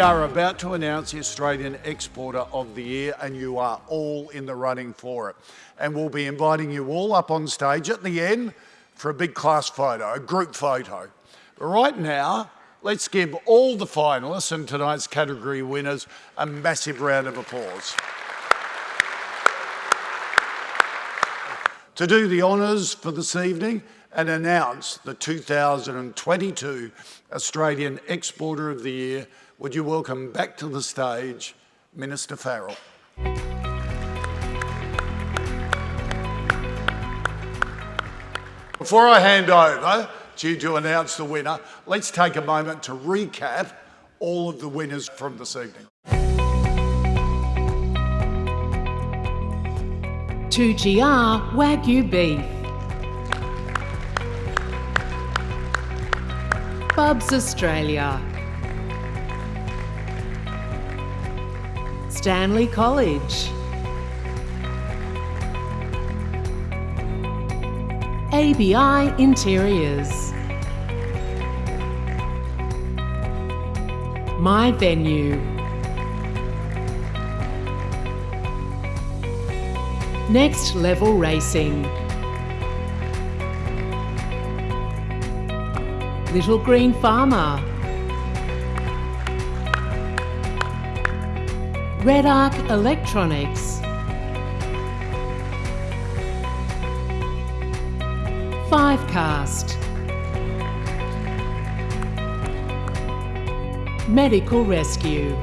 We are about to announce the Australian Exporter of the Year and you are all in the running for it. And we'll be inviting you all up on stage at the end for a big class photo, a group photo. But right now, let's give all the finalists and tonight's category winners a massive round of applause. to do the honours for this evening and announce the 2022 Australian Exporter of the Year, would you welcome back to the stage Minister Farrell. Before I hand over to you to announce the winner, let's take a moment to recap all of the winners from this evening. 2GR Wagyu Beef. Bubs Australia. Stanley College. ABI Interiors. My Venue. Next Level Racing. Little Green Farmer. Redarc Electronics. Fivecast. Medical Rescue.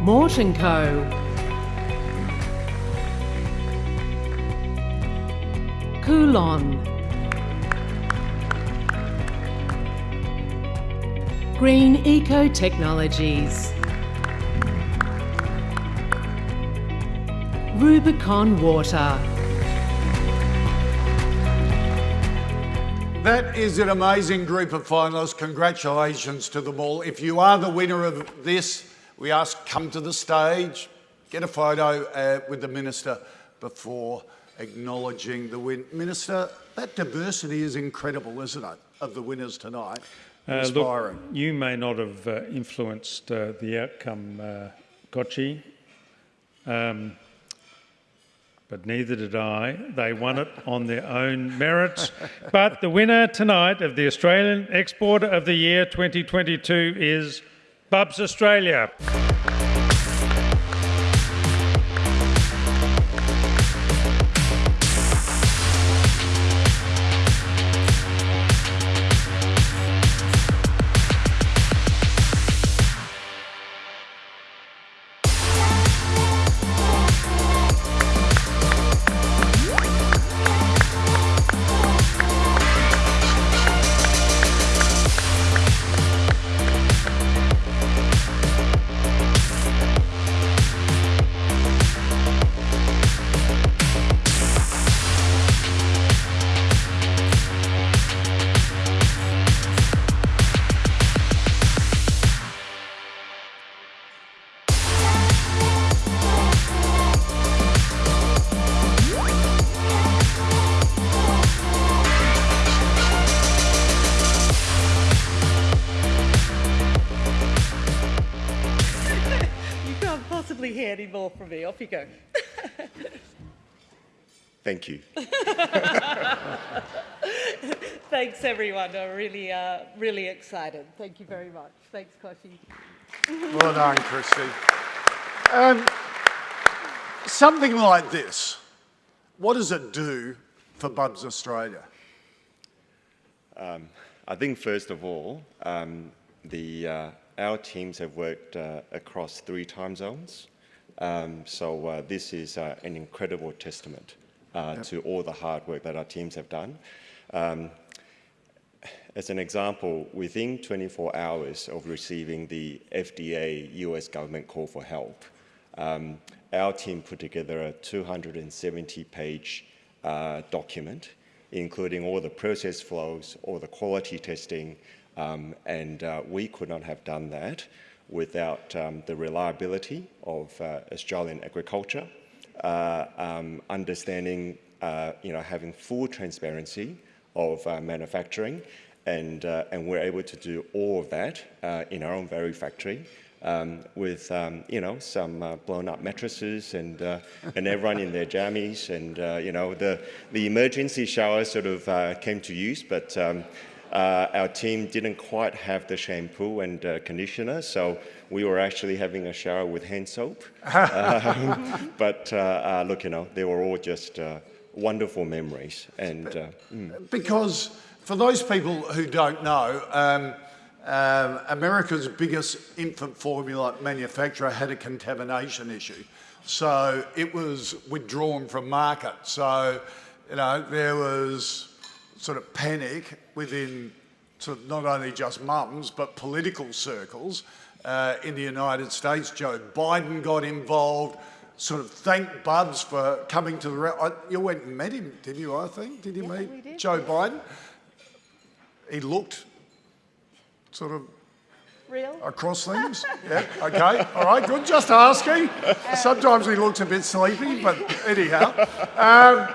Morton Co. Coulon. Green Eco Technologies. Rubicon Water. That is an amazing group of finalists. Congratulations to them all. If you are the winner of this, we ask come to the stage, get a photo uh, with the Minister before acknowledging the win. Minister, that diversity is incredible, isn't it, of the winners tonight? Uh, look, you may not have uh, influenced uh, the outcome, uh, Kochi, um, but neither did I. They won it on their own merits. but the winner tonight of the Australian Exporter of the Year 2022 is Bubs Australia. Off you go. Thank you. Thanks, everyone. I'm really, uh, really excited. Thank you very much. Thanks, Koshi. well done, Kristy. Um, something like this, what does it do for Bubs Australia? Um, I think, first of all, um, the, uh, our teams have worked uh, across three time zones. Um, so uh, this is uh, an incredible testament uh, yep. to all the hard work that our teams have done. Um, as an example, within 24 hours of receiving the FDA US government call for help, um, our team put together a 270-page uh, document, including all the process flows, all the quality testing, um, and uh, we could not have done that without um, the reliability of uh, Australian agriculture, uh, um, understanding, uh, you know, having full transparency of uh, manufacturing, and, uh, and we're able to do all of that uh, in our own very factory. Um, with um, you know some blown up mattresses and and everyone in their jammies and you know the the emergency shower sort of came to use, but um, uh, our team didn't quite have the shampoo and uh, conditioner, so we were actually having a shower with hand soap. Um, but uh, uh, look, you know they were all just uh, wonderful memories and. Uh, Because for those people who don't know, um, um, America's biggest infant formula manufacturer had a contamination issue. So it was withdrawn from market. So, you know, there was sort of panic within sort of not only just mums, but political circles uh, in the United States. Joe Biden got involved. Sort of thanked Bubs for coming to the. I, you went and met him, did you? I think. Did you Yeah, meet Joe. Biden? He looked sort of Real? across things. yeah. Okay. All right. Good. Just asking. Sometimes he looks a bit sleepy, but anyhow. Um,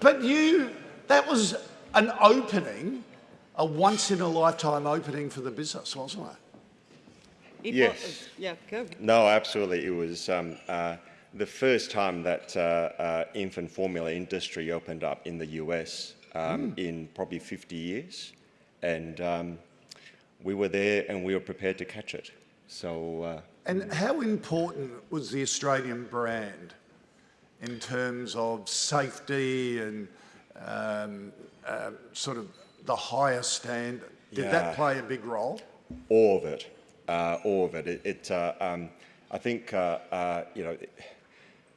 but you, that was an opening, a once in a lifetime opening for the business, wasn't it? It Yes. was- Yeah, go. No, absolutely. It was um, uh, the first time that uh, uh, infant formula industry opened up in the US um, in probably 50 years, and um, we were there and we were prepared to catch it. So uh, And how important was the Australian brand in terms of safety and um, uh, sort of the higher standard? Did Yeah. that play a big role? all of it, uh, all of it. It, it uh, um, I think uh, uh, you know,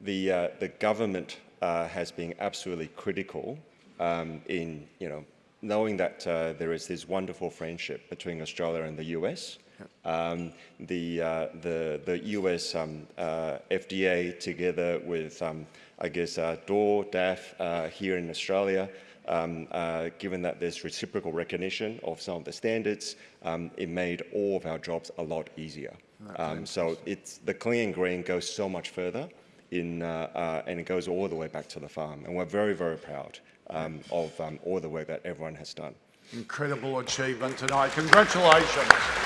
the uh, the government uh, has been absolutely critical um, in you know knowing that uh, there is this wonderful friendship between Australia and the US. Um, the, uh, the, the US um, uh, FDA together with, um, I guess, uh, DOR, DAF uh, here in Australia, um, uh, given that there's reciprocal recognition of some of the standards, um, it made all of our jobs a lot easier. Um, so it's, the clean and green goes so much further in, uh, uh, and it goes all the way back to the farm. And we're very, very proud um, of um, all the work that everyone has done. Incredible achievement tonight. Congratulations.